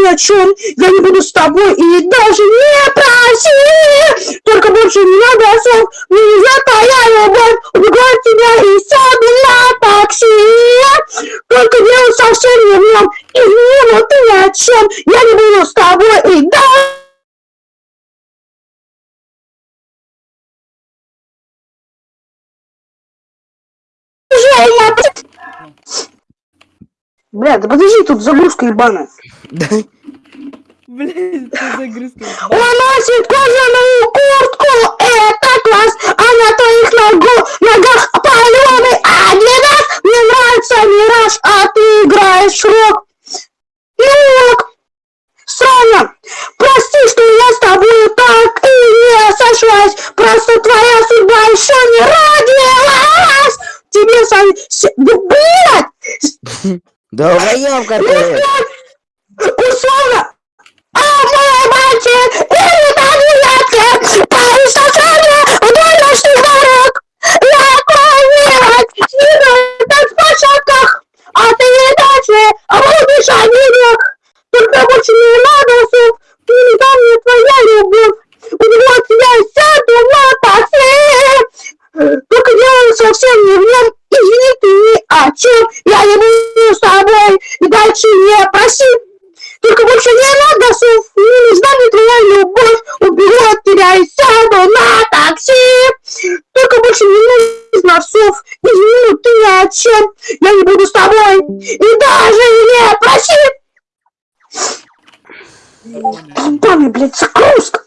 ни о чем. Я не буду с тобой и даже не проси. Только больше не надо слов. Не знаю, твоя любовь. Убегу от тебя и сяду на такси. Только дело совсем не в нем. Извини, но ты ни о чем. Я не буду с тобой и даже Бля, да подожди, тут загрузка ебаная. Блин, что загрузка? Он носит кожаную куртку, это класс, а на твоих ногу, ногах паленый адидас. Мне нравится мираж, а ты играешь рок. Ну, Соня, прости, что я с тобой так и не сошлась. Просто твоя судьба еще не родилась. Тебе, Соня, да, блядь! Долбоёбка ты! O Sombra! Amor, ah, Martin! Ele tá me извини, ты ни о чем, я не буду с тобой и даже не проси. Ебаный, блядь, загрузка.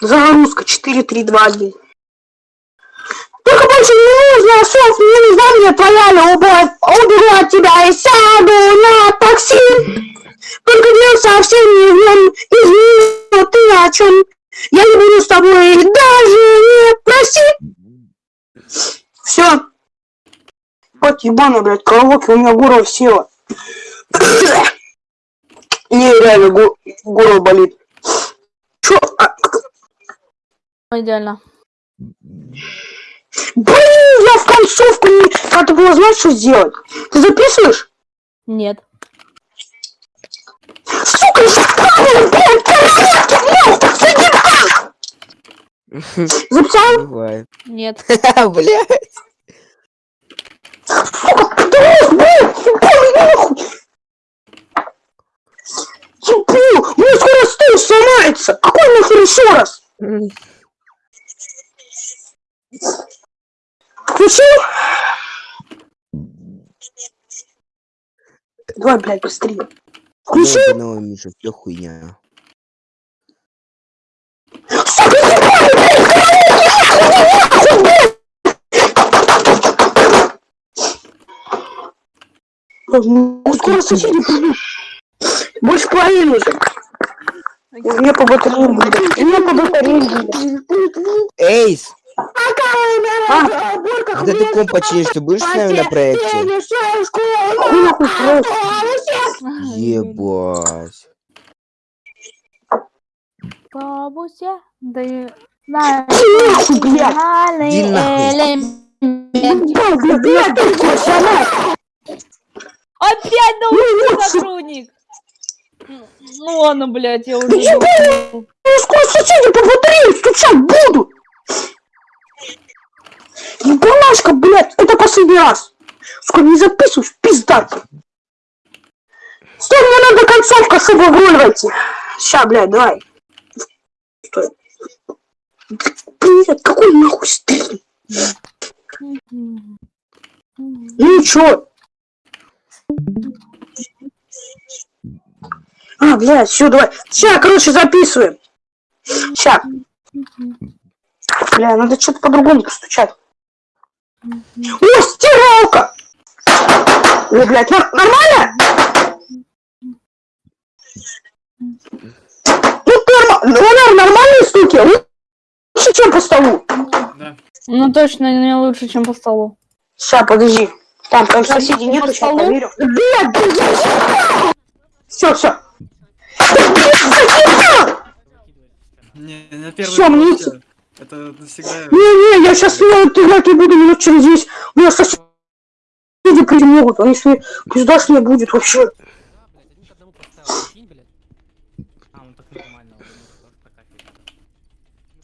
Загрузка 4-3-2-1. Только больше не нужно слов, не нужна мне твоя любовь. Уберу от тебя и сяду на такси. Только дело совсем не в нем. Извини, ты о чем? Я не буду тобой даже не проси. Все. Вот ебаная, блядь, караоке, у меня горло села. Не, реально, го горло болит. Чё? А... Идеально. Блин, я в концовку не... Надо было знать, что сделать. Ты записываешь? Нет. Сука, я правильно, блин, караоке, блядь, заебал! Записал? Бывает. Нет. Нахуй! Ебу, у меня скоро стул сломается! Какой нахуй еще раз? Включил? Давай, блядь, быстрее. Включил? Ебаного Миша, всё хуйня. Сука, ебаный, блядь, караоке, нахуй, нахуй, блядь! Ну, скоро соседи придут. Больше половины уже. У меня по батарее будет. У меня по батарее будет. Эйс! А? Когда ты комп починишь, ты будешь с нами на проекте? Просто. Ебать. Бабуся, да и... На, Нахуй, блядь. Ты пацана. Опять научный сотрудник. Ну ладно, блядь, я уже... Ебал. Ну, скоро соседи по батарее стучать будут. Ебалашка, блядь, это последний раз. Скоро не записываешь, пизда. ты. Стой, мне надо концовка, чтобы в роль войти. Ща, блядь, давай. Стой. Блядь, какой нахуй стрим? Ну чё? А, блядь, все, давай. Ща, короче, записываем. Ща. Бля, надо что-то по-другому постучать. О, стиралка! О, блядь, нор- нормально? Ну, норм- нормальные стуки, лучше, чем по столу. Ну точно не лучше, чем по столу. Ща, подожди. Там, там соседей нету, сейчас проверю. Блядь, Все, все. Не, на первый Всё, мне Это навсегда. Не-не, я сейчас играть не буду минут через 10. У меня сосед не прийти могут, будет вообще. А, так нормально. он может прокачивать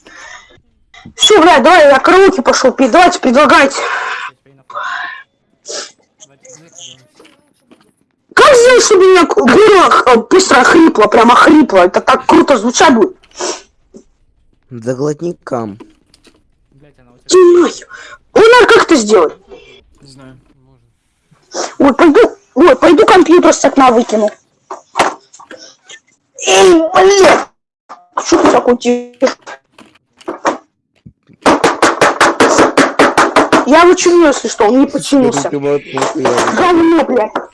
надо. Все, блядь, давай, я караоке пошел давайте, предлагайте. Я теперь на Давайте, давайте, давайте. Как сделать, чтобы у меня к- горло э, быстро охрипло, прям охрипло? Это так круто звучать будет. Заглотни кам. Ой, как это сделать? Не знаю. Можно. Ой, пойду, ой, пойду компьютер с окна выкину. Эй, блин! Что ты такой тихий? Я вычиню, если что, он не починился. Говно, блядь.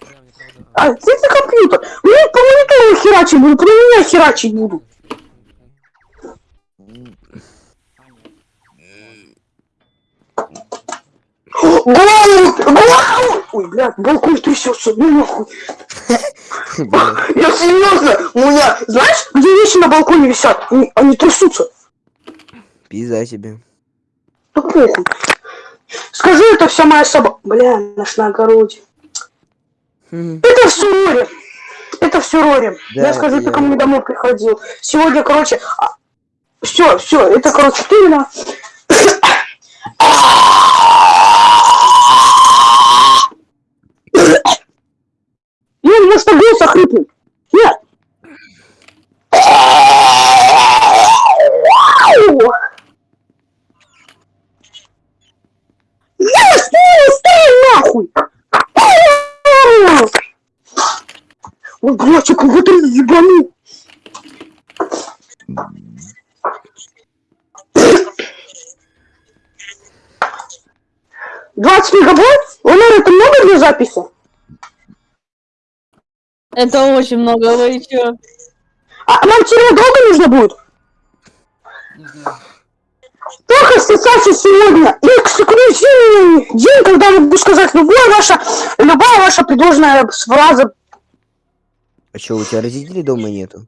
А где ты компьютер? Ну, по монитору херачить буду, про меня херачить буду. Голову! Голову! Ой, блядь, балкон трясется, ну нахуй. Я серьезно, у меня, знаешь, где вещи на балконе висят? Они, они трясутся. Пизда тебе. Да похуй. Скажи, это вся моя собака. Бля, наш на огороде. Это все Рори. Это все Рори. Да, я скажу, я- ты ко мне домой приходил. Сегодня, короче... Все, все, это, короче, ты вина. Нет, может, голос охрипнет. Нет. Я стой, стой, нахуй! Блядь, я кого-то ебанул. Двадцать мегабайт? Ленар, это много для записи? Это очень много, вы чё? А монтировать долго нужно будет? Не знаю. Только ассоциация сегодня эксклюзивный день, когда могу сказать любое ваша, любая ваша предложенная фраза. А чё, у тебя родителей дома нету?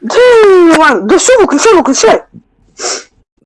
Да, да все, выключай, выключай.